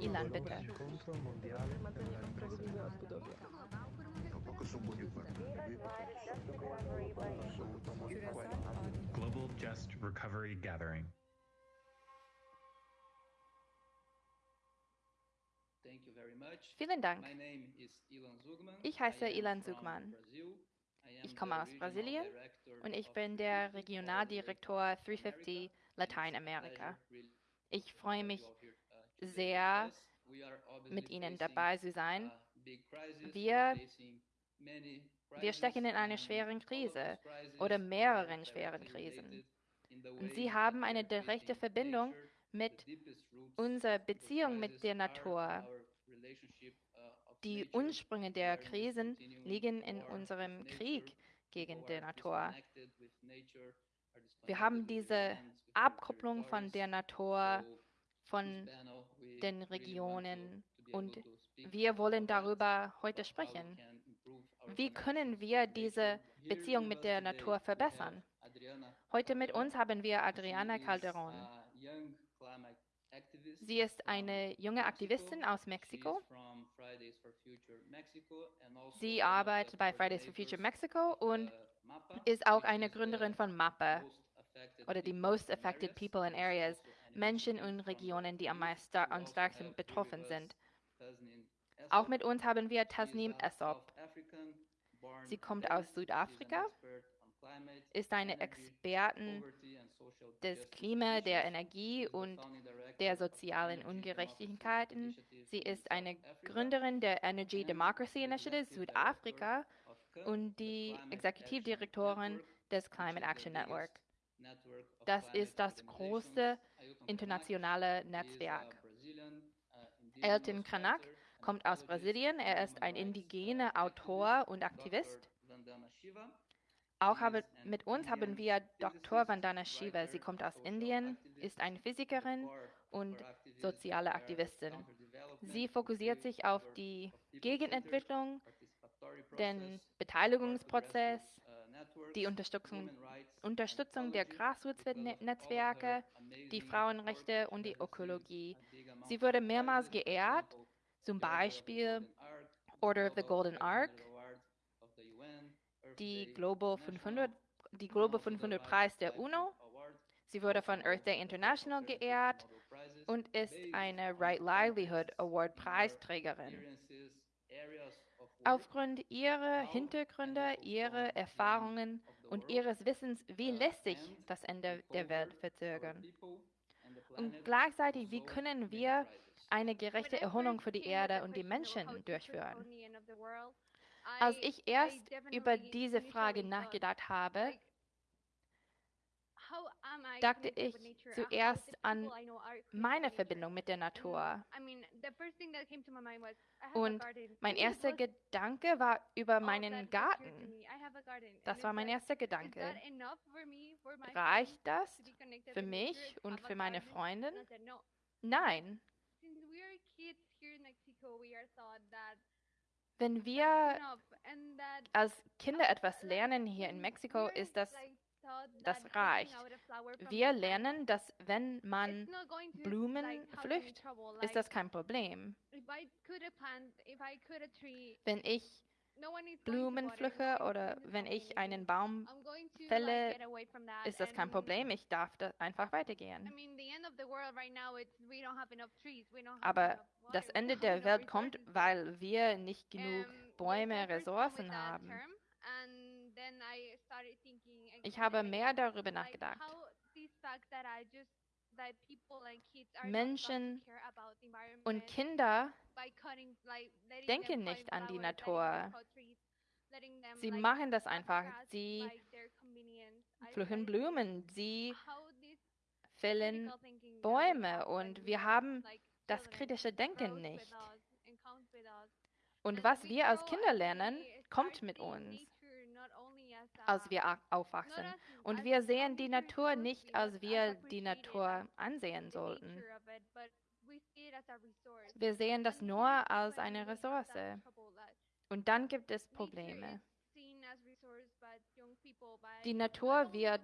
Ilan, bitte. Global Just Recovery Gathering. Thank you very much. Vielen Dank. My name is Ilan Zugman. Ich heiße Ilan from Zugman. Ich komme the aus regional Brasilien director und ich bin der 350 Regionaldirektor for 350 Latin Lateinamerika. Ich freue mich sehr, mit Ihnen dabei zu sein. Wir- Wir stecken in einer schweren Krise oder mehreren schweren Krisen. Und sie haben eine direkte Verbindung mit unserer Beziehung mit der Natur. Die. Ursprünge der Krisen liegen in unserem. Krieg gegen die Natur. Wir haben diese Abkopplung von der. Natur, von den Regionen und wir wollen darüber heute sprechen. Wie können wir diese Beziehung mit der Natur verbessern? Heute mit uns haben wir Adriana Calderon. Sie ist eine junge. Aktivistin aus Mexiko. Sie arbeitet bei Fridays for Future Mexico und ist auch eine Gründerin von MAPA oder die Most Affected. People in Areas, Menschen und Regionen, die am, meisten, am stärksten betroffen sind. Auch mit uns haben wir Tasnim Essop. Sie kommt aus Südafrika, ist eine Expertin des Klima, der. Energie und der sozialen Ungerechtigkeiten. Sie ist eine Gründerin der Energy Democracy Initiative Südafrika und die Exekutivdirektorin des Climate Action Network. Das ist das organizations. Internationale Netzwerk. Elton writer, kommt aus Brasilien. Er ist ein indigener. Autor und. Aktivist. Auch habe, mit uns haben wir Dr. Vandana Shiva. Sie kommt aus Indien, ist eine Physikerin und soziale Aktivistin. Sie fokussiert sich auf die Gegenentwicklung, den Beteiligungsprozess, die Unterstützung, Unterstützung der her die Frauenrechte und die Ökologie. Sie wurde mehrmals geehrt, zum Beispiel Order of the Golden 500 Ark, die Global International, 500, die Global also the 500 Life Preis der UNO. Sie wurde von Earth Day International geehrt und ist eine Right Livelihood Award Preisträgerin. Aufgrund ihrer Hintergründe, ihrer Erfahrungen und ihres Wissens, wie lässt sich das Ende der Welt verzögern? Und gleichzeitig, wie können wir eine gerechte Erholung für die Erde und die Menschen durchführen? Als ich erst über diese Frage nachgedacht habe, dachte ich zuerst an meine Verbindung mit der Natur. Und mein erster Gedanke war über meinen Garten. Das war mein erster Gedanke. Reicht das für mich und für meine Freundin? Nein. Wenn wir als Kinder etwas lernen hier in Mexiko, ist das, das reicht. Wir lernen, dass wenn man Blumen pflückt, ist das kein Problem. Wenn ich Blumen pflücke oder wenn ich einen Baum fälle, ist das kein Problem. Ich darf da einfach weitergehen. Aber das Ende der Welt kommt, weil wir nicht genug Bäume, Ressourcen haben. Ich habe mehr darüber nachgedacht. Menschen und Kinder denken nicht an die Natur. Sie machen das einfach. Sie pflücken Blumen, sie fällen Bäume und wir haben das kritische Denken nicht. Und was wir als Kinder lernen, kommt mit uns, als wir aufwachsen. Und wir sehen die Natur nicht, als wir die Natur ansehen sollten. Wir sehen das nur als eine Ressource. Und dann gibt es Probleme. Die Natur wird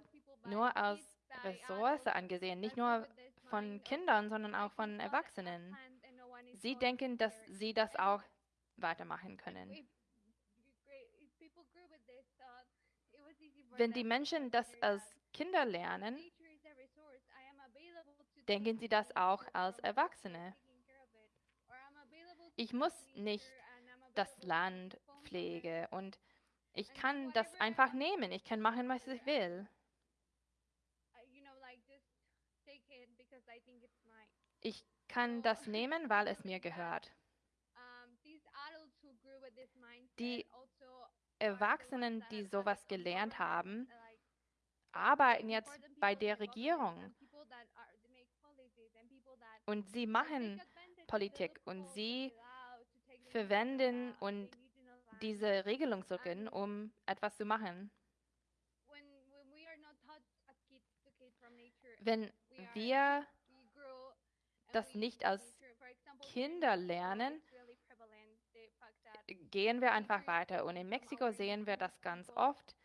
nur als Ressource angesehen, nicht nur von Kindern, sondern auch von Erwachsenen. sie denken, dass sie das auch weitermachen können. Wenn die Menschen das als Kinder lernen, denken sie das auch als Erwachsene. Ich muss nicht das Land pflegen und ich kann das einfach nehmen. Ich kann machen, was ich will. Ich kann das nehmen, weil es mir gehört. Die Erwachsenen, die sowas gelernt haben, arbeiten jetzt bei der Regierung und sie machen Politik und sie verwenden und diese Regelungssuchen, um etwas zu machen. Wenn wir das nicht als Kinder lernen, gehen wir einfach weiter. Und in Mexiko sehen wir das ganz oft.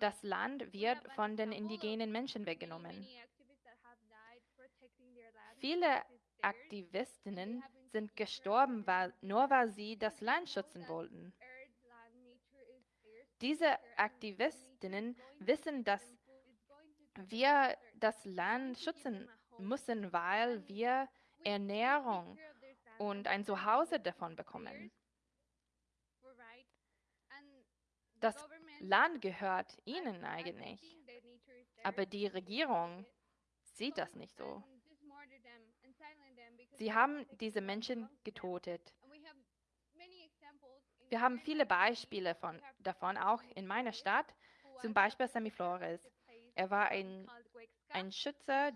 Das Land wird von den indigenen Menschen weggenommen. Viele Aktivistinnen sind gestorben, weil, nur weil sie das Land schützen wollten. Diese Aktivistinnen wissen, dass wir das Land schützen müssen, weil wir Ernährung und ein Zuhause davon bekommen. Das Land gehört ihnen eigentlich, aber die Regierung sieht das nicht so. Sie haben diese Menschen getötet. Wir haben viele Beispiele von, davon, auch in meiner Stadt, zum Beispiel Sammy Flores. Er war ein, ein Schützer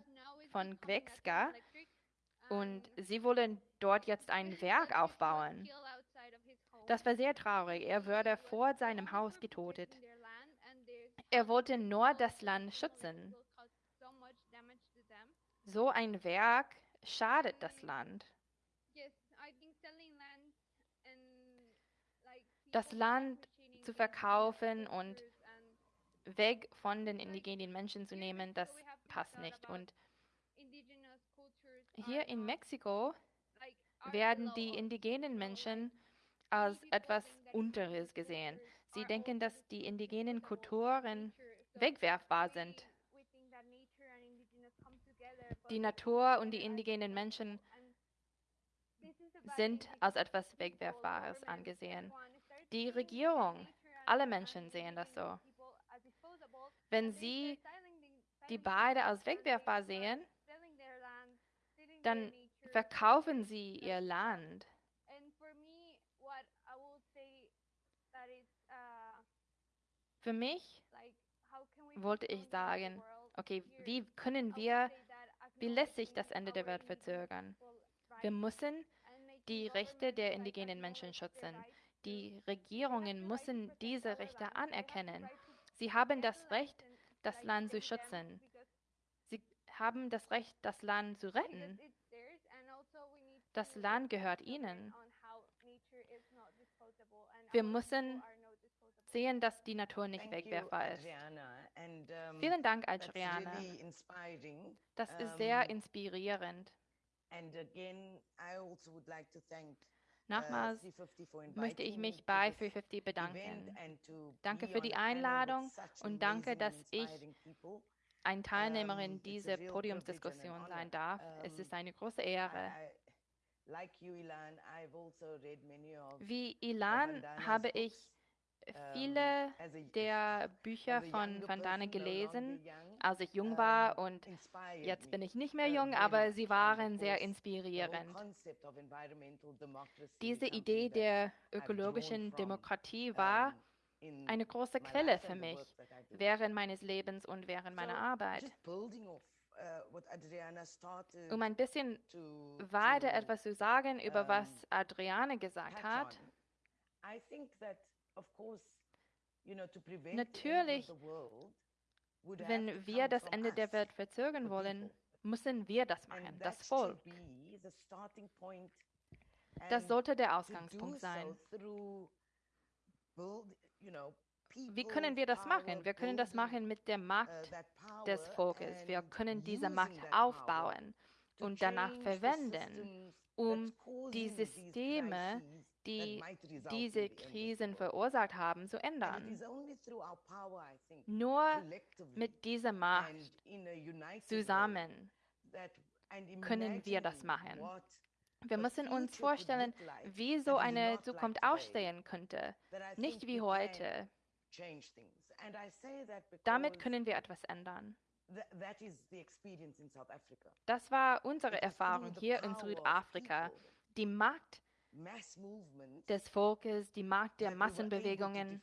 von Gwexka und sie wollen dort jetzt ein Werk aufbauen. Das war sehr traurig. Er wurde vor seinem Haus getötet. Er wollte nur das Land schützen. So ein Werk schadet das Land. Das Land zu verkaufen und weg von den indigenen Menschen zu nehmen, das passt nicht. Und hier in Mexiko werden die indigenen Menschen als etwas Unteres gesehen. Sie denken, dass die indigenen Kulturen wegwerfbar sind. Die Natur und die indigenen Menschen sind als etwas Wegwerfbares angesehen. Die Regierung, alle Menschen sehen das so. Wenn sie die beide als wegwerfbar sehen, dann verkaufen sie ihr Land. Für mich wollte ich sagen, okay, wie können wir, wie lässt sich das Ende der Welt verzögern? Wir müssen die Rechte der indigenen Menschen schützen. Die Regierungen müssen diese Rechte anerkennen. Sie haben das Recht, das Land zu schützen. Sie haben das Recht, das Land zu retten. Das Land gehört ihnen. Wir müssen sehen, dass die Natur nicht wegwerfbar ist. Vielen Dank, Adriana. Das ist sehr inspirierend. Also Nochmals möchte ich mich bei 350 bedanken. Danke für die Einladung und danke, dass ich eine Teilnehmerin dieser Podiumsdiskussion sein darf. Es ist eine große Ehre. Wie Ilan habe ich viele der Bücher von Vandana gelesen, als ich jung war und jetzt bin ich nicht mehr jung, aber sie waren sehr inspirierend. Diese Idee der ökologischen Demokratie war eine große Quelle für mich während meines Lebens und während meiner Arbeit. Um ein bisschen weiter etwas zu sagen über was Adriane gesagt hat. Natürlich, wenn wir das Ende der Welt verzögern wollen, müssen wir das machen, das Volk. Das sollte der Ausgangspunkt sein. Wie können wir das machen? Wir können das machen mit der Macht des Volkes. Wir können diese Macht aufbauen und danach verwenden, um die Systeme, die diese Krisen verursacht haben, zu ändern. Nur mit dieser Macht zusammen können wir das machen. Wir müssen uns vorstellen, wie so eine Zukunft aussehen könnte, nicht wie heute. Damit können wir etwas ändern. Das war unsere Erfahrung hier in Südafrika. Die Macht des Volkes, die Macht der Massenbewegungen.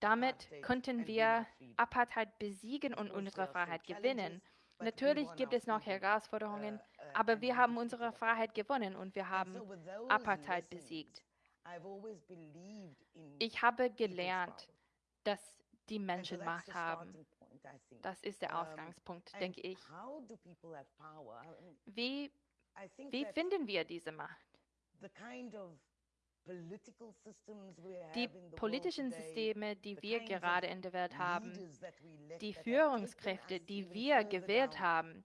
Damit könnten wir Apartheid besiegen und unsere Freiheit gewinnen. Natürlich gibt es noch Herausforderungen, aber wir haben unsere Freiheit gewonnen und wir haben Apartheid besiegt. Ich habe gelernt, dass die Menschen Macht haben. Das ist der Ausgangspunkt, denke ich. Wie, wie finden wir diese Macht? Die politischen Systeme, die wir gerade in der Welt haben, die Führungskräfte, die wir gewählt haben,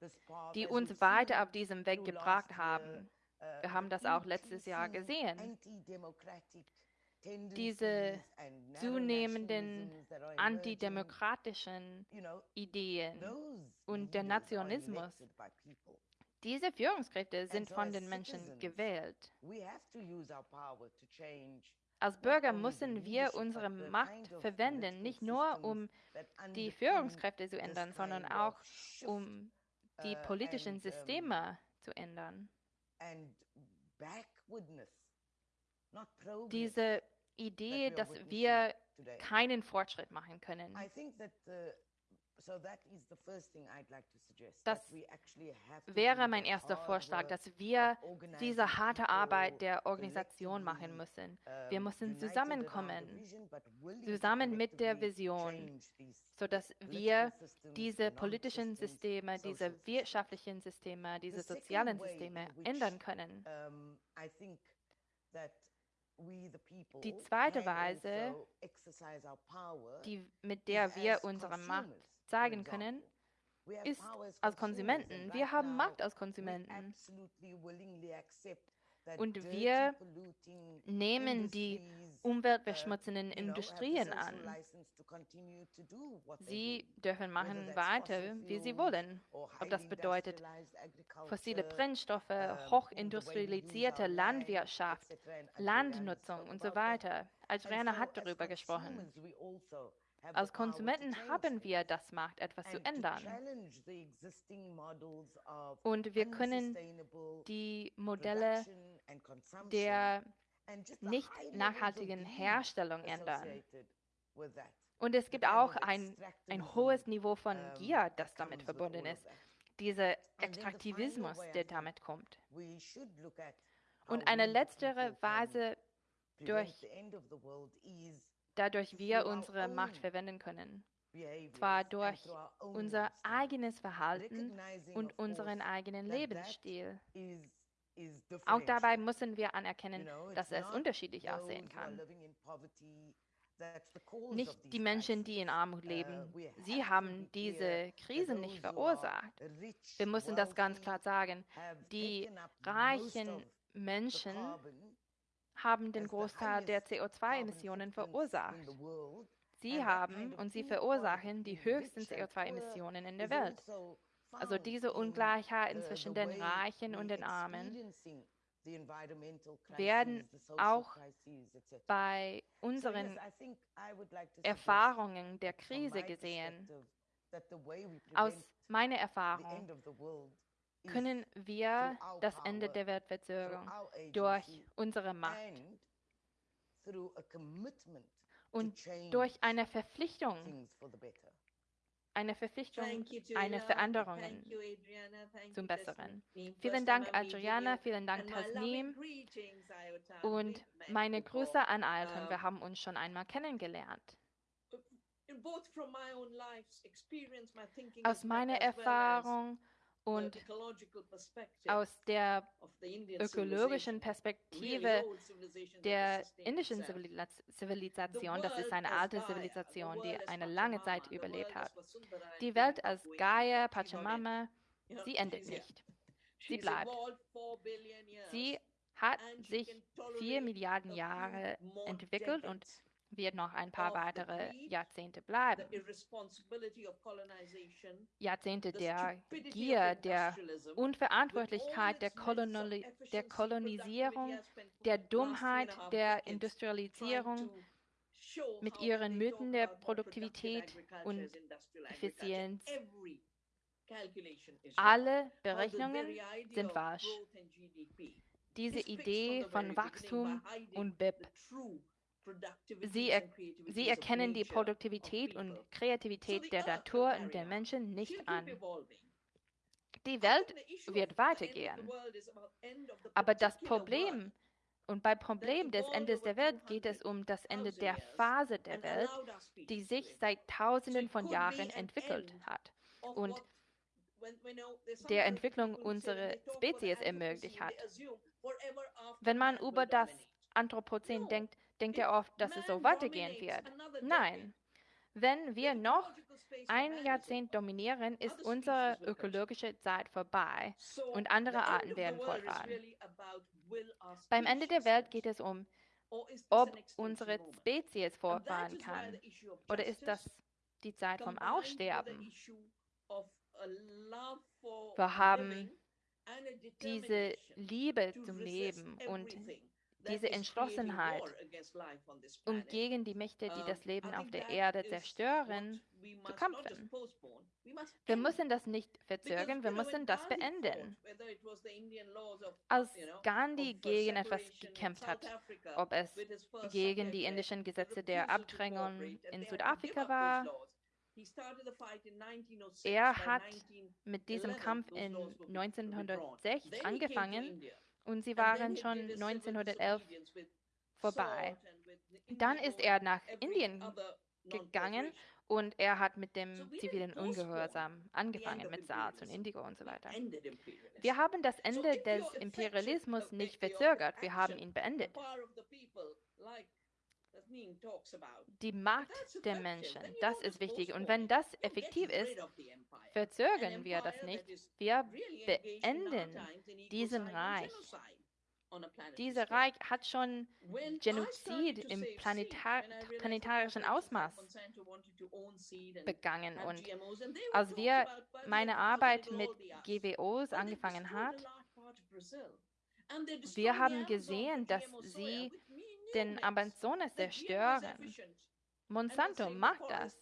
die uns weiter auf diesem Weg gebracht haben. Wir haben das auch letztes Jahr gesehen. Diese zunehmenden antidemokratischen Ideen und der Nationalismus diese Führungskräfte sind von den Menschen gewählt. Als Bürger müssen wir unsere Macht verwenden, nicht nur um die Führungskräfte zu ändern, sondern auch um die politischen Systeme zu ändern. Diese Idee, dass wir keinen Fortschritt machen können. Das wäre mein erster Vorschlag, dass wir diese harte Arbeit der Organisation machen müssen. Wir müssen zusammenkommen, zusammen mit der Vision, sodass wir diese politischen Systeme, diese wirtschaftlichen Systeme, diese sozialen Systeme ändern können. Die zweite Weise, die, mit der wir unsere Macht zeigen können, ist als Konsumenten. Wir haben Macht als Konsumenten. Und wir nehmen die umweltverschmutzenden Industrien an. Sie dürfen machen weiter, wie sie wollen. Ob das bedeutet fossile Brennstoffe, hochindustrialisierte Landwirtschaft, Landnutzung und so weiter. Adriana hat darüber gesprochen. Als Konsumenten haben wir das Macht, etwas zu ändern. Und wir können die Modelle der nicht nachhaltigen Herstellung ändern. Und es gibt auch ein, ein hohes Niveau von Gier, das damit verbunden ist. Dieser Extraktivismus, der damit kommt. Und eine letztere Weise, durch dadurch wir unsere Macht verwenden können. Zwar durch unser eigenes Verhalten und unseren eigenen Lebensstil. Auch dabei müssen wir anerkennen, dass es unterschiedlich aussehen kann. Nicht die Menschen, die in Armut leben. Sie haben diese Krisen nicht verursacht. Wir müssen das ganz klar sagen. Die reichen Menschen haben den Großteil der CO2-Emissionen verursacht. Sie haben und sie verursachen die höchsten CO2-Emissionen in der Welt. Also diese Ungleichheiten zwischen den Reichen und den Armen werden auch bei unseren Erfahrungen der Krise gesehen. Aus meiner Erfahrung können wir das Ende der Welt verzögern durch unsere Macht und durch eine Verpflichtung, eine Verpflichtung, eine Veränderung zum Besseren. Vielen Dank, Adriana, vielen Dank, Tasnim und meine Grüße an Alton. Wir haben uns schon einmal kennengelernt. Aus meiner Erfahrung und aus der ökologischen Perspektive der indischen Zivilisation, das ist eine alte Zivilisation, die eine lange Zeit überlebt hat. Die Welt als Gaia, Pachamama, sie endet nicht. Sie bleibt. Sie hat sich vier Milliarden Jahre entwickelt und wird noch ein paar weitere Jahrzehnte bleiben. Jahrzehnte der Gier, der Unverantwortlichkeit, der, Kolonali der Kolonisierung, der Dummheit, der Industrialisierung mit ihren Mythen der Produktivität und Effizienz. Alle Berechnungen sind falsch. Diese Idee von Wachstum und BIP Sie, er, sie, erkennen die Produktivität und Kreativität der Natur und der Menschen nicht an. Die Welt wird weitergehen. Aber das Problem, und beim Problem des Endes der Welt geht es um das Ende der Phase der Welt, die sich seit Tausenden von Jahren entwickelt hat. und der Entwicklung unserer Spezies ermöglicht hat. Wenn man über das Anthropozän denkt, denkt er oft, dass es so weitergehen wird. Nein. Wenn wir noch ein Jahrzehnt dominieren, ist unsere ökologische Zeit vorbei und andere Arten werden fortfahren. Beim Ende der Welt geht es um, ob unsere Spezies fortfahren kann. Oder ist das die Zeit vom Aussterben? Wir haben diese Liebe zum Leben und diese Entschlossenheit, um gegen die Mächte, die das Leben auf der Erde zerstören, zu kämpfen. Wir müssen das nicht verzögern, wir müssen das beenden. Als Gandhi gegen etwas gekämpft hat, ob es gegen die indischen Gesetze der Abdrängung in Südafrika war, er hat mit diesem Kampf in 1906 angefangen und sie waren schon 1911 vorbei. Dann ist er nach Indien gegangen und er hat mit dem zivilen Ungehorsam angefangen, mit SARS und Indigo und so weiter. Wir haben das Ende des Imperialismus nicht verzögert, wir haben ihn beendet. Die Macht der Menschen, das ist wichtig. Und wenn das effektiv ist, verzögern wir das nicht. Wir beenden diesen Reich. Dieser Reich hat schon Genozid im planetar planetarischen Ausmaß begangen. Und als wir meine Arbeit mit GWOs angefangen haben, wir haben gesehen, dass sie den Amazonas zerstören. Monsanto macht das.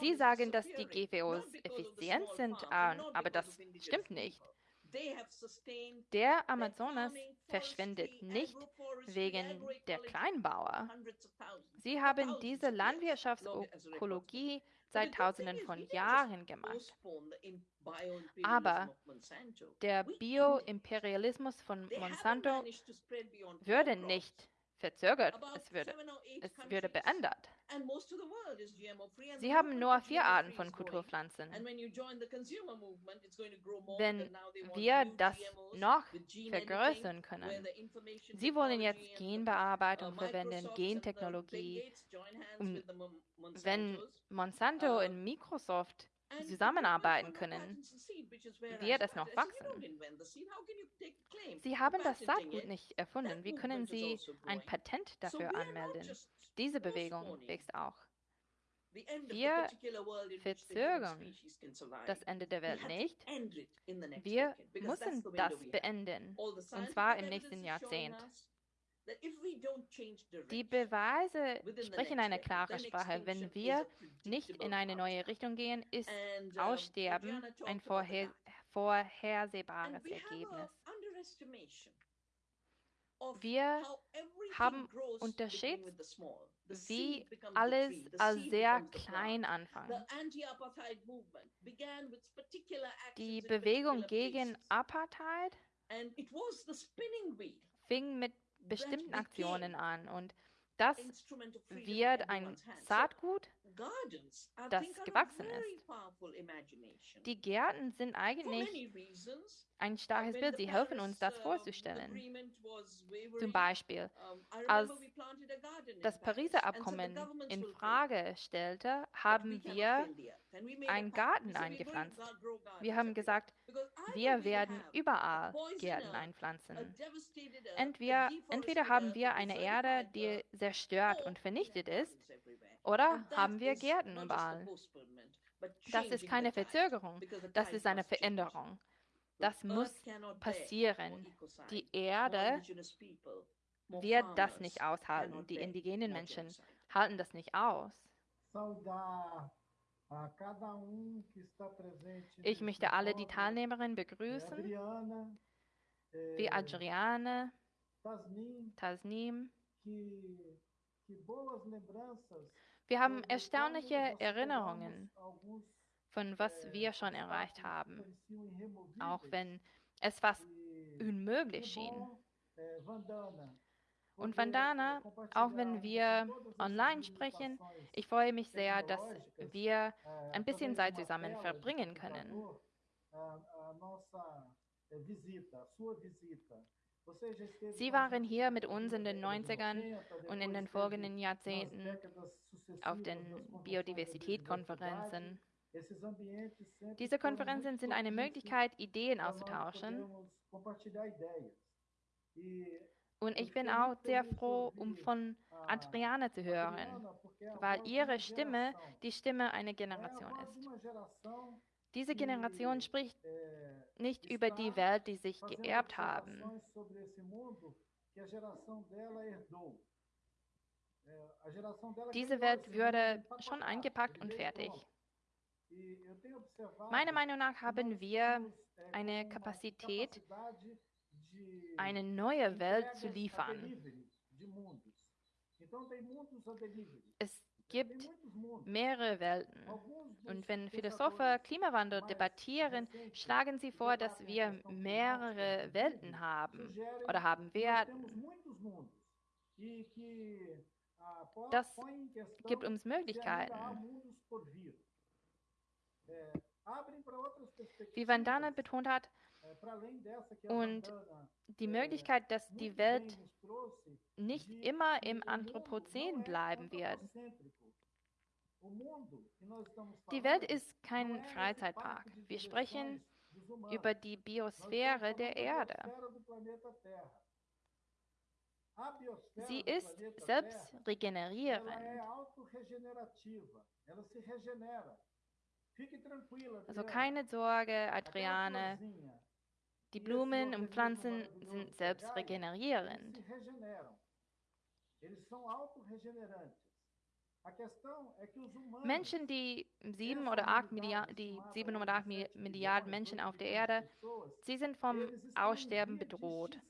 Sie sagen, dass die GWOs effizient sind, aber das stimmt nicht. Der Amazonas verschwindet nicht wegen der Kleinbauer. Sie haben diese Landwirtschaftsökologie seit Tausenden von Jahren gemacht. Aber der Bioimperialismus von Monsanto würde nicht verzögert, es würde, es würde beändert. Sie haben nur vier Arten von Kulturpflanzen. Wenn wir das noch vergrößern können, Sie wollen jetzt Genbearbeitung verwenden, Gentechnologie. Und wenn Monsanto und Microsoft zusammenarbeiten können, wird es noch wachsen. Sie haben das Saatgut nicht erfunden. Wie können Sie ein Patent dafür anmelden? Diese Bewegung wächst auch. Wir verzögern das Ende der Welt nicht. Wir müssen das beenden, und zwar im nächsten Jahrzehnt. Die Beweise sprechen eine klare Sprache. Wenn wir nicht in eine neue Richtung gehen, ist Aussterben ein vorher vorhersehbares Ergebnis. Wir haben unterschätzt, wie alles als sehr klein anfängt. Die Bewegung gegen Apartheid fing mit bestimmten Aktionen an und das wird ein Saatgut, das gewachsen ist. Die Gärten sind eigentlich ein starkes Bild. Sie helfen uns, das vorzustellen. Zum Beispiel, als das Pariser Abkommen in Frage stellte, haben wir einen Garten eingepflanzt. Wir haben gesagt, wir werden überall Gärten einpflanzen. Entweder, entweder haben wir eine Erde, die zerstört und vernichtet ist, oder haben wir Gärten überall. Das ist keine Verzögerung, das ist eine Veränderung. Das muss passieren. Die Erde wird das nicht aushalten. Die indigenen Menschen halten das nicht aus. Ich möchte alle die Teilnehmerinnen begrüßen, wie Adriane, Tasnim. Wir haben erstaunliche Erinnerungen von was wir schon erreicht haben, auch wenn es fast unmöglich schien. Und Vandana, auch wenn wir online sprechen, ich freue mich sehr, dass wir ein bisschen Zeit zusammen verbringen können. Sie waren hier mit uns in den 90ern und in den folgenden Jahrzehnten auf den Biodiversitätskonferenzen. Diese Konferenzen sind eine Möglichkeit, Ideen auszutauschen. Und ich bin auch sehr froh, um von Adriana zu hören, weil ihre Stimme die Stimme einer Generation ist. Diese Generation spricht nicht über die Welt, die sich geerbt haben. Diese Welt würde schon eingepackt und fertig. Meiner Meinung nach haben wir eine Kapazität, eine neue Welt zu liefern. Es gibt mehrere Welten. Und wenn Philosophen Klimawandel debattieren, schlagen sie vor, dass wir mehrere Welten haben oder haben werden. Das gibt uns Möglichkeiten. Wie Vandana betont hat, und die Möglichkeit, dass die Welt nicht immer im Anthropozän bleiben wird. Die Welt ist kein Freizeitpark. Wir sprechen über die Biosphäre der Erde. Sie ist selbst regenerierend. Also keine Sorge, Adriane. Die Blumen und Pflanzen sind selbst regenerierend. Menschen, die sieben oder acht Milliarden, die sieben oder acht Milliarden Menschen auf der Erde, sie sind vom Aussterben bedroht.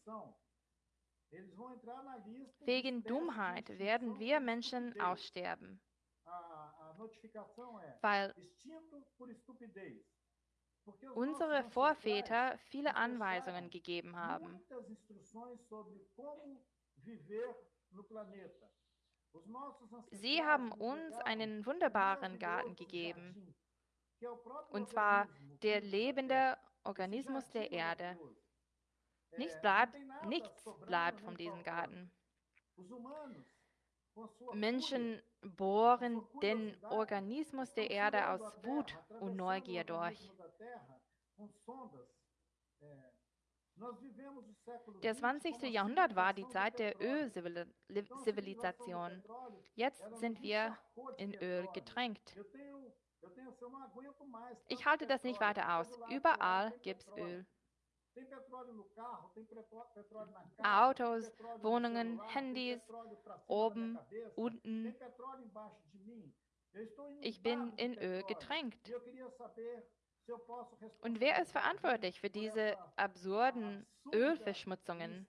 Wegen Dummheit werden wir Menschen aussterben. Weil unsere Vorväter viele Anweisungen gegeben haben. Sie haben uns einen wunderbaren Garten gegeben, und zwar der lebende Organismus der Erde. Nichts bleibt, nichts bleibt von diesem Garten. Menschen bohren den Organismus der Erde aus Wut und Neugier durch. Der 20. Jahrhundert war die Zeit der Ölzivilisation. Jetzt sind wir in Öl getränkt. Ich halte das nicht weiter aus. Überall gibt es Öl. Autos, Wohnungen, Handys, oben, unten. Ich bin in Öl getränkt. Und wer ist verantwortlich für diese absurden Ölverschmutzungen?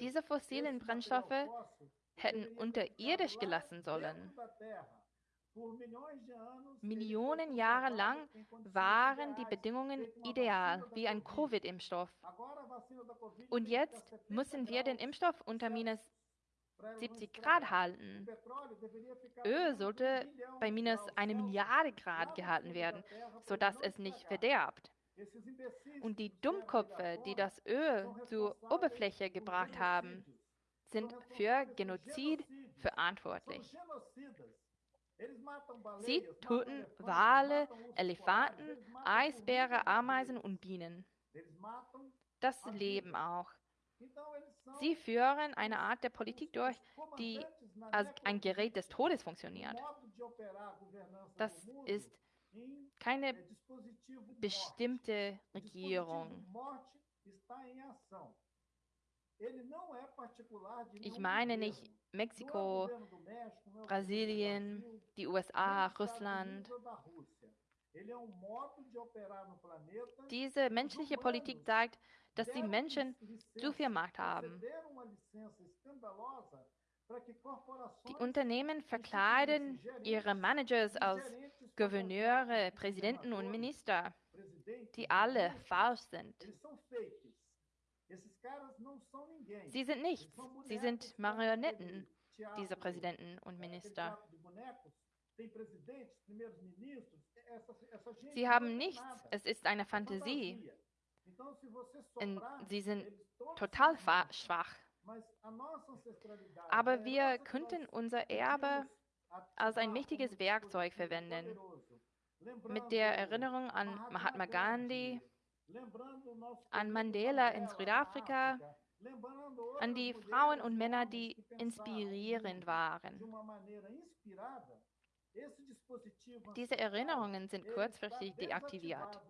Diese fossilen Brennstoffe hätten unterirdisch gelassen sollen. Millionen Jahre lang waren die Bedingungen ideal, wie ein Covid-Impfstoff. Und jetzt müssen wir den Impfstoff unter minus 70 Grad halten. Öl sollte bei minus eine Milliarde Grad gehalten werden, sodass es nicht verderbt. Und die Dummköpfe, die das Öl zur Oberfläche gebracht haben, sind für Genozid verantwortlich. Sie töten Wale, Elefanten, Eisbären, Ameisen und Bienen. Das Leben auch. Sie führen eine Art der Politik durch, die als ein Gerät des Todes funktioniert. Das ist keine bestimmte Regierung. Ich meine nicht Mexiko, Brasilien, die USA, Russland. Diese menschliche Politik zeigt, dass die Menschen zu viel Macht haben. Die Unternehmen verkleiden ihre Managers als Gouverneure, Präsidenten und Minister, die alle falsch sind. Sie sind nichts. Sie sind Marionetten, diese Präsidenten und Minister. Sie haben nichts. Es ist eine Fantasie. Und sie sind total schwach. Aber wir könnten unser Erbe als ein mächtiges Werkzeug verwenden. Mit der Erinnerung an Mahatma Gandhi, an Mandela in Südafrika, an die Frauen und Männer, die inspirierend waren. Diese Erinnerungen sind kurzfristig deaktiviert.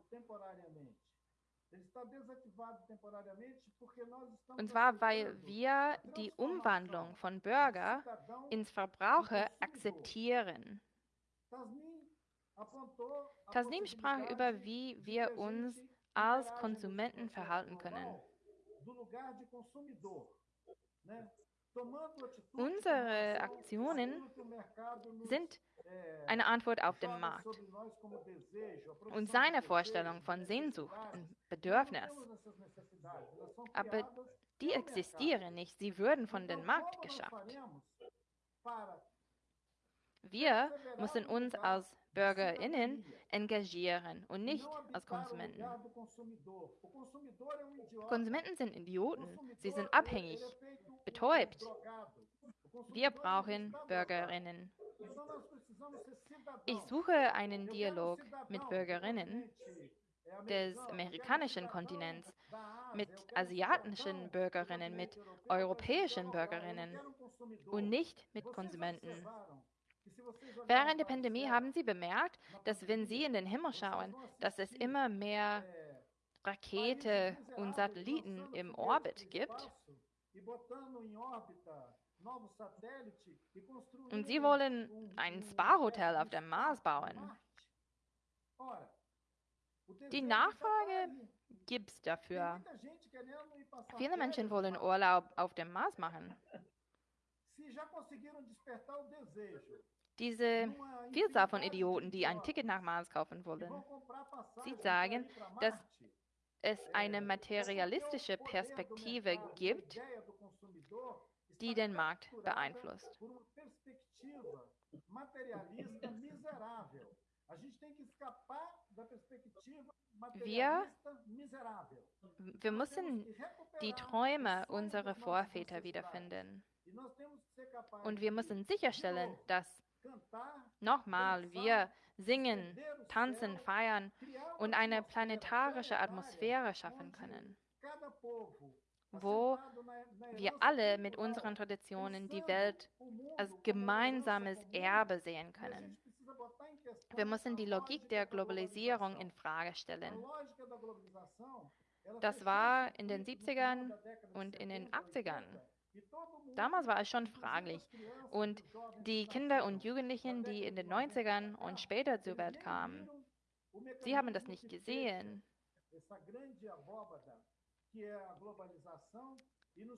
Und zwar, weil wir die Umwandlung von Bürger ins Verbraucher akzeptieren. Tasnim sprach über, wie wir uns als Konsumenten verhalten können. Unsere Aktionen sind eine Antwort auf den Markt und seine Vorstellung von Sehnsucht und Bedürfnis. Aber die existieren nicht, sie würden von dem Markt geschafft. Wir müssen uns als BürgerInnen engagieren und nicht als Konsumenten. Konsumenten sind Idioten, sie sind abhängig, betäubt. Wir brauchen BürgerInnen. Ich suche einen Dialog mit Bürgerinnen des amerikanischen Kontinents, mit asiatischen Bürgerinnen, mit europäischen Bürgerinnen und nicht mit Konsumenten. Während der Pandemie haben Sie bemerkt, dass wenn Sie in den Himmel schauen, dass es immer mehr Rakete und Satelliten im Orbit gibt. Und Sie wollen ein Spa-Hotel auf dem Mars bauen. Die Nachfrage gibt es dafür. Viele Menschen wollen Urlaub auf dem Mars machen. Diese Vielzahl von Idioten, die ein Ticket nach Mars kaufen wollen, sie sagen, dass es eine materialistische Perspektive gibt, die den Markt beeinflusst. Wir, wir müssen die Träume unserer Vorväter wiederfinden. Und wir müssen sicherstellen, dass nochmal wir singen, tanzen, feiern und eine planetarische Atmosphäre schaffen können, wo wir alle mit unseren Traditionen die Welt als gemeinsames Erbe sehen können. Wir müssen die Logik der Globalisierung in Frage stellen. Das war in den 70ern und in den 80ern. Damals war es schon fraglich. Und die Kinder und Jugendlichen, die in den 90ern und später zur Welt kamen, sie haben das nicht gesehen.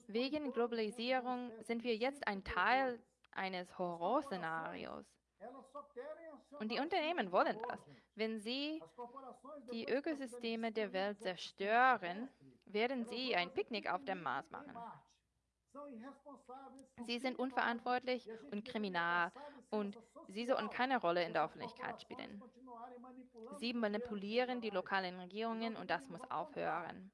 Wegen Globalisierung sind wir jetzt ein Teil eines Horrorszenarios. Und die Unternehmen wollen das. Wenn sie die Ökosysteme der Welt zerstören, werden sie ein Picknick auf dem Mars machen. Sie sind unverantwortlich und kriminal und sie sollten keine Rolle in der Öffentlichkeit spielen. Sie manipulieren die lokalen Regierungen und das muss aufhören.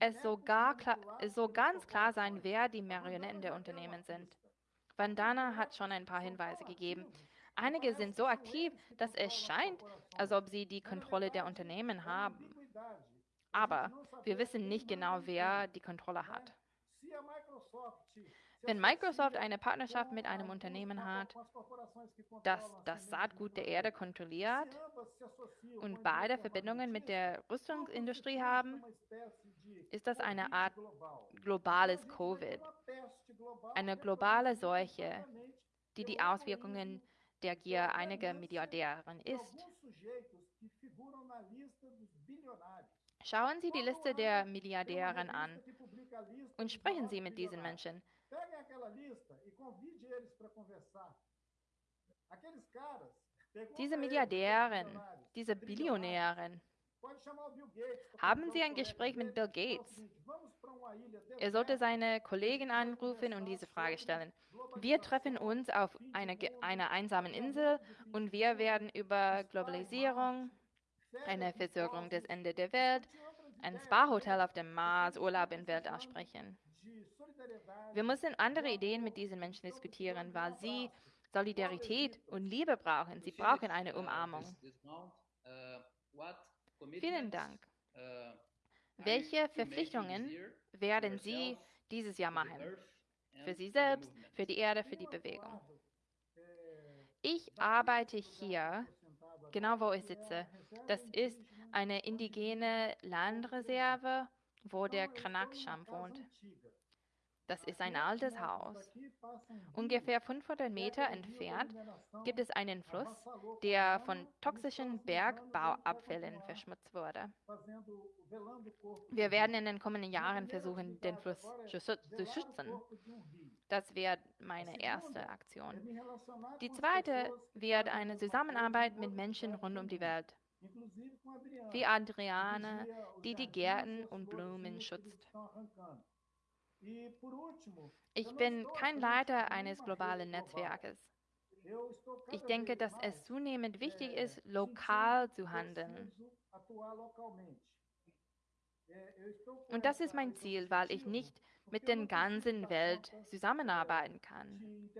Es soll, klar, es soll ganz klar sein, wer die Marionetten der Unternehmen sind. Vandana hat schon ein paar Hinweise gegeben. Einige sind so aktiv, dass es scheint, als ob sie die Kontrolle der Unternehmen haben. Aber wir wissen nicht genau, wer die Kontrolle hat. Wenn Microsoft eine Partnerschaft mit einem Unternehmen hat, das das Saatgut der Erde kontrolliert und beide Verbindungen mit der Rüstungsindustrie haben, ist das eine Art globales Covid, eine globale Seuche, die die Auswirkungen der Gier einiger Milliardären ist. Schauen Sie die Liste der Milliardären an und sprechen Sie mit diesen Menschen. Diese Milliardären, diese Billionären, haben Sie ein Gespräch mit Bill Gates? Er sollte seine Kollegen anrufen und diese Frage stellen. Wir treffen uns auf einer eine einsamen Insel und wir werden über Globalisierung, eine Versorgung des Ende der Welt, ein Spa-Hotel auf dem Mars, Urlaub in Welt aussprechen. Wir müssen andere Ideen mit diesen Menschen diskutieren, weil sie Solidarität und Liebe brauchen. Sie brauchen eine Umarmung. Vielen Dank. Welche Verpflichtungen werden Sie dieses Jahr machen? Für Sie selbst, für die Erde, für die Bewegung. Ich arbeite hier, genau wo ich sitze. Das ist eine indigene Landreserve, wo der Kranaksham wohnt. Das ist ein altes Haus. Ungefähr 500 Meter entfernt gibt es einen Fluss, der von toxischen Bergbauabfällen verschmutzt wurde. Wir werden in den kommenden Jahren versuchen, den Fluss zu schützen. Das wird meine erste Aktion. Die zweite wird eine Zusammenarbeit mit Menschen rund um die Welt wie Adriane, die die Gärten und Blumen schützt. Ich bin kein Leiter eines globalen Netzwerkes. Ich denke, dass es zunehmend wichtig ist, lokal zu handeln. Und das ist mein Ziel, weil ich nicht mit der ganzen Welt zusammenarbeiten kann.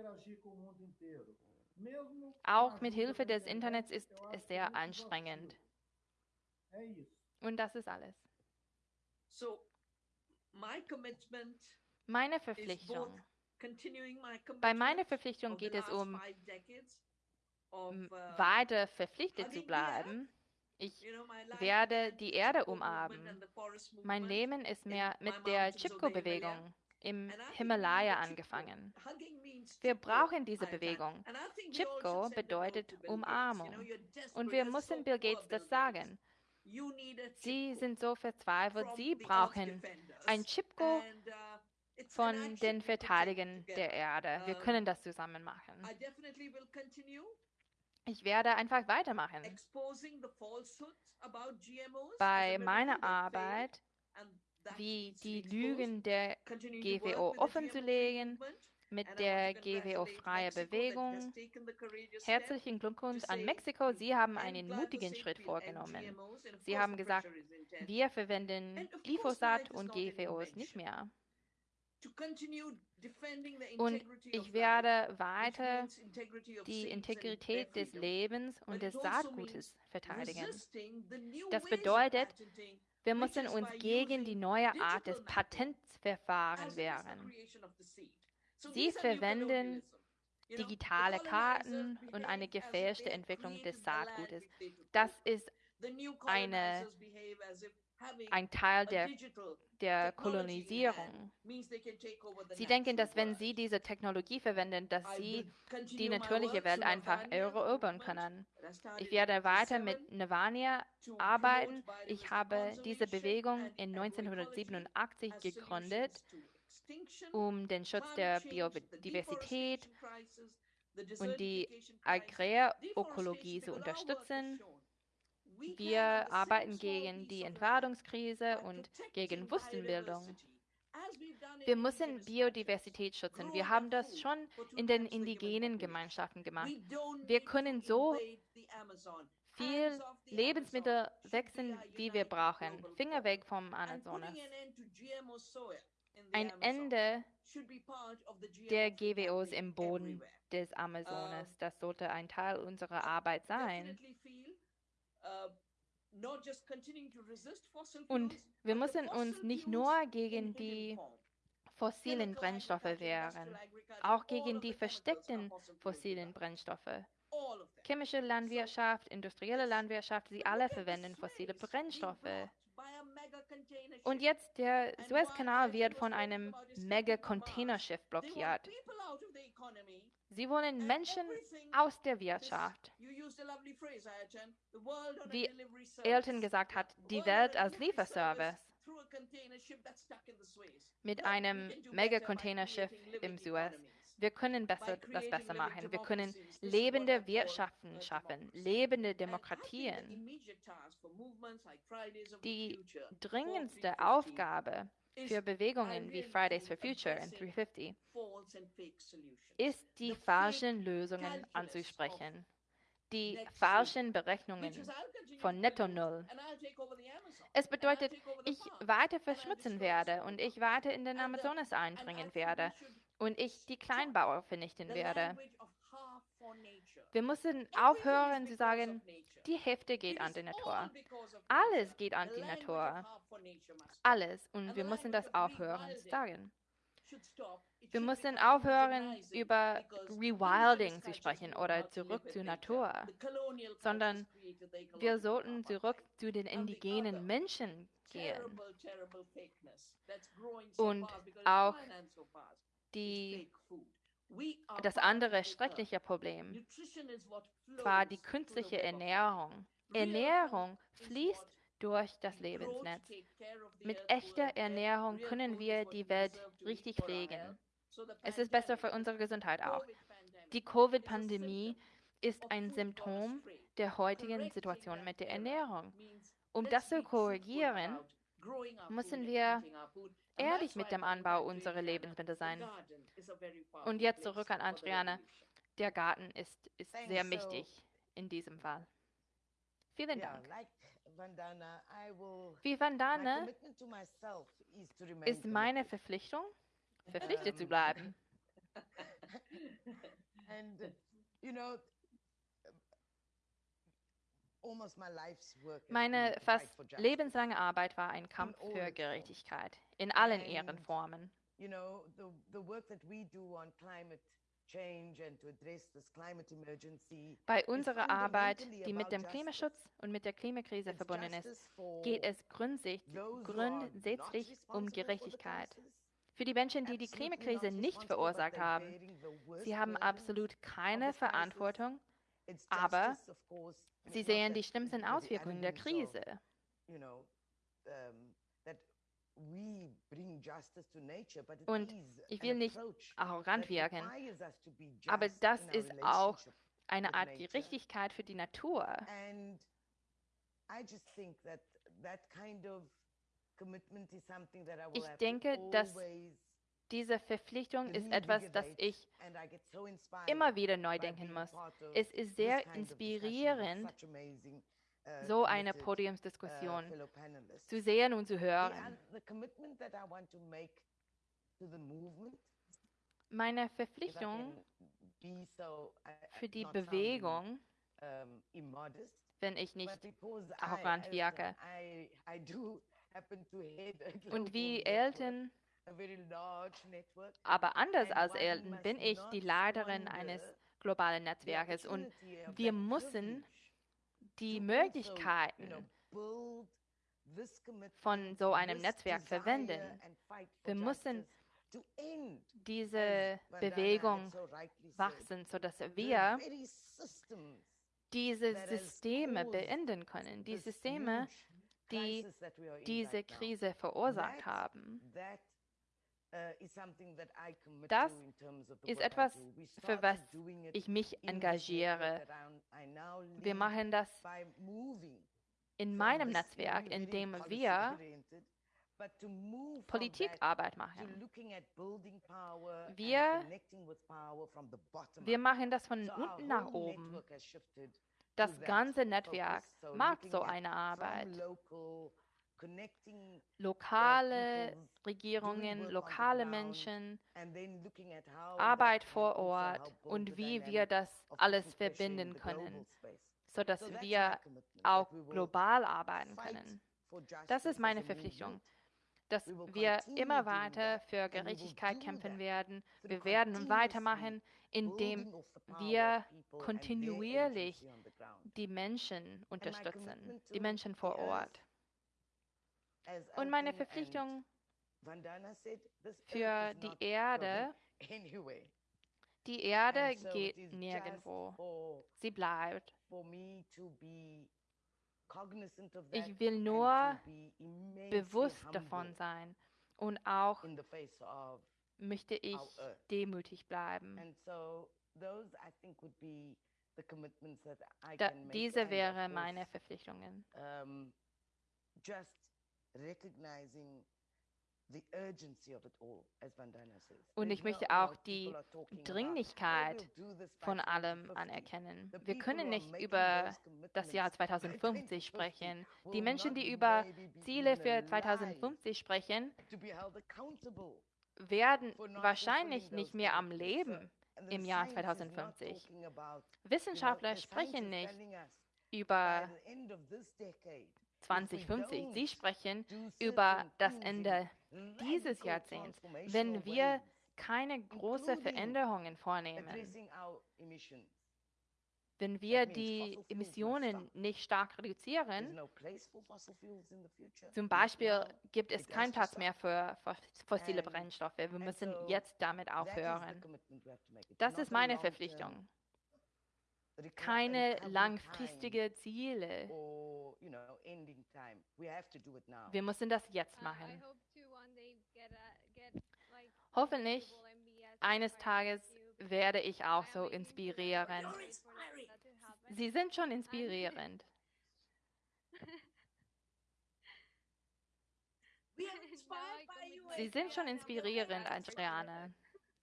Auch mit Hilfe des Internets ist es sehr anstrengend. Und das ist alles. Meine Verpflichtung. Bei meiner Verpflichtung geht es um uh, weiter verpflichtet zu bleiben. Ich werde die Erde umarmen. Mein Leben ist mehr mit der Chipko-Bewegung im Himalaya angefangen. Wir brauchen diese Bewegung. Chipko bedeutet Umarmung. Und wir müssen Bill Gates das sagen. Sie sind so verzweifelt, sie brauchen ein Chipko uh, von den Verteidigern der Erde. Wir können das zusammen machen. Ich werde einfach weitermachen. Bei meiner Arbeit, wie die Lügen der GWO offenzulegen, mit der GWO-freie Bewegung. Herzlichen Glückwunsch an Mexiko. Sie haben einen mutigen Schritt vorgenommen. Sie haben gesagt, wir verwenden Glyphosat und GWOs nicht mehr. Und ich werde weiter die Integrität des Lebens und des also Saatgutes verteidigen. Das bedeutet, wir müssen uns gegen die neue Art des Patentverfahrens wehren. Sie verwenden digitale Karten und eine gefälschte Entwicklung des Saatgutes. Das ist eine, ein Teil der, der Kolonisierung. Sie denken, dass wenn sie diese Technologie verwenden, dass sie die natürliche Welt einfach erobern können. Ich werde weiter mit Nirvana arbeiten. Ich habe diese Bewegung in 1987 gegründet um den Schutz der Biodiversität und die Agrarökologie zu unterstützen. Wir arbeiten gegen die Entwaldungskrise und gegen Wüstenbildung. Wir müssen Biodiversität schützen. Wir haben das schon in den indigenen Gemeinschaften gemacht. Wir können so viel Lebensmittel wechseln, wie wir brauchen. Finger weg vom Amazonas. Ein Ende der GWOs im Boden des Amazonas, das sollte ein Teil unserer Arbeit sein. Und wir müssen uns nicht nur gegen die fossilen Brennstoffe wehren, auch gegen die versteckten fossilen Brennstoffe. Chemische Landwirtschaft, industrielle Landwirtschaft, sie alle verwenden fossile Brennstoffe. Und jetzt der Suezkanal wird von einem Mega-Containerschiff blockiert. Sie wollen Menschen aus der Wirtschaft. Wie Elton gesagt hat, die Welt als Lieferservice. Mit einem Mega-Containerschiff im Suez. Wir können besser, das besser machen. Wir können lebende Wirtschaften schaffen, lebende Demokratien. Die dringendste Aufgabe für Bewegungen wie Fridays for Future und 350 ist, die falschen Lösungen anzusprechen, die falschen Berechnungen von Netto Null. Es bedeutet, ich weiter verschmutzen werde und ich weiter in den Amazonas eindringen werde und ich die Kleinbauer vernichten werde. Wir müssen aufhören zu sagen, die Hälfte geht an die Natur. Alles geht an die Natur. Alles. Und wir müssen das aufhören zu sagen. Wir müssen aufhören, über Rewilding zu sprechen oder zurück zur Natur, sondern wir sollten zurück zu den indigenen Menschen gehen. Und auch die, das andere schreckliche Problem war die künstliche Ernährung. Ernährung fließt durch das Lebensnetz. Mit echter Ernährung können wir die Welt richtig pflegen. Es ist besser für unsere Gesundheit auch. Die Covid-Pandemie ist ein Symptom der heutigen Situation mit der Ernährung. Um das zu korrigieren, müssen wir ehrlich mit dem Anbau unserer Lebensmittel sein. Und jetzt zurück an Adriane. Der Garten ist, ist sehr wichtig in diesem Fall. Vielen Dank. Wie Vandana ist meine Verpflichtung, verpflichtet zu bleiben. Meine fast lebenslange Arbeit war ein Kampf für Gerechtigkeit. In allen ihren Formen. Bei unserer Arbeit, die mit dem Klimaschutz und mit der Klimakrise verbunden ist, geht es grundsätzlich um Gerechtigkeit. Für die Menschen, die die Klimakrise nicht verursacht haben, sie haben absolut keine Verantwortung, aber sie sehen die schlimmsten Auswirkungen der Krise. Und ich will nicht arrogant wirken, aber das ist auch eine Art Gerechtigkeit für die Natur. Ich denke, dass diese Verpflichtung ist etwas, das ich immer wieder neu denken muss. Es ist sehr inspirierend, so eine Podiumsdiskussion zu sehen und zu hören. Meine Verpflichtung für die Bewegung, wenn ich nicht arrogant wirke, und wie Elton aber anders als Elton bin ich die Leiterin eines globalen Netzwerkes. Und wir müssen die Möglichkeiten von so einem Netzwerk verwenden. Wir müssen diese Bewegung wachsen, sodass wir diese Systeme beenden können, die Systeme, die diese Krise verursacht haben. Das ist etwas, für was ich mich engagiere. Wir machen das in meinem Netzwerk, indem wir Politikarbeit machen. Wir, wir machen das von unten nach oben. Das ganze Netzwerk mag so eine Arbeit. Lokale Regierungen, lokale Menschen, Arbeit vor Ort und wie wir das alles verbinden können, sodass wir auch global arbeiten können. Das ist meine Verpflichtung, dass wir immer weiter für Gerechtigkeit kämpfen werden. Wir werden weitermachen, indem wir kontinuierlich die Menschen unterstützen, die Menschen vor Ort. Und meine Verpflichtung für die Erde, die Erde geht nirgendwo. Sie bleibt. Ich will nur bewusst davon sein und auch möchte ich demütig bleiben. Da, diese wären meine Verpflichtungen. Und ich möchte auch die Dringlichkeit von allem anerkennen. Wir können nicht über das Jahr 2050 sprechen. Die Menschen, die über Ziele für 2050 sprechen, werden wahrscheinlich nicht mehr am Leben im Jahr 2050. Wissenschaftler sprechen nicht über 2050. Sie sprechen über das Ende dieses Jahrzehnts, wenn wir keine großen Veränderungen vornehmen. Wenn wir die Emissionen nicht stark reduzieren, zum Beispiel gibt es keinen Platz mehr für fossile Brennstoffe. Wir müssen jetzt damit aufhören. Das ist meine Verpflichtung. Keine langfristige Ziele. Wir müssen das jetzt machen. Hoffentlich eines Tages werde ich auch so inspirieren. Sie sind schon inspirierend. Sie sind schon inspirierend, Adriane.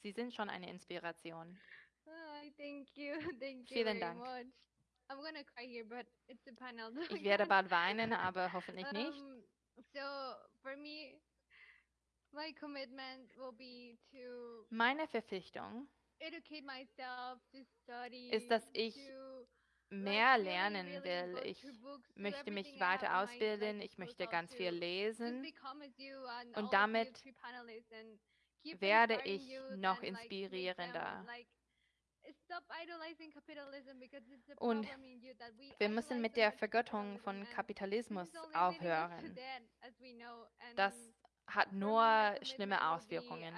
Sie sind schon eine Inspiration. Vielen Dank. Ich werde bald weinen, aber hoffentlich nicht. Meine Verpflichtung ist, dass ich mehr lernen will. Ich möchte mich weiter ausbilden, ich möchte ganz viel lesen und damit werde ich noch inspirierender. Und wir müssen mit der Vergöttung von Kapitalismus aufhören. Das hat nur schlimme Auswirkungen.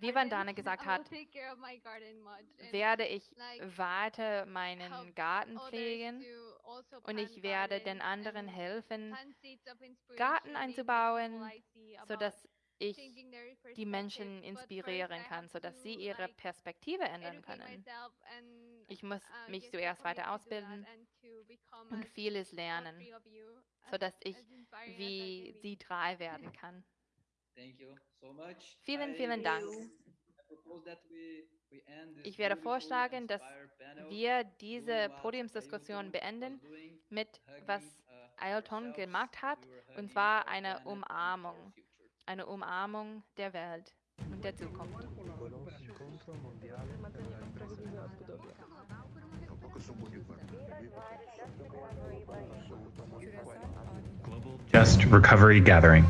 Wie Vandana gesagt hat, werde ich weiter meinen Garten pflegen also und ich werde den anderen helfen, Garten einzubauen, sodass ich die Menschen inspirieren kann, sodass sie ihre Perspektive ändern können. Ich muss uh, mich zuerst weiter ausbilden und vieles lernen, sodass ich wie sie drei werden kann. Vielen, vielen Dank. Ich werde vorschlagen, dass wir diese Podiumsdiskussion beenden mit, was Ailton gemacht hat, und zwar eine Umarmung eine Umarmung der Welt und der Zukunft. Just Recovery Gathering.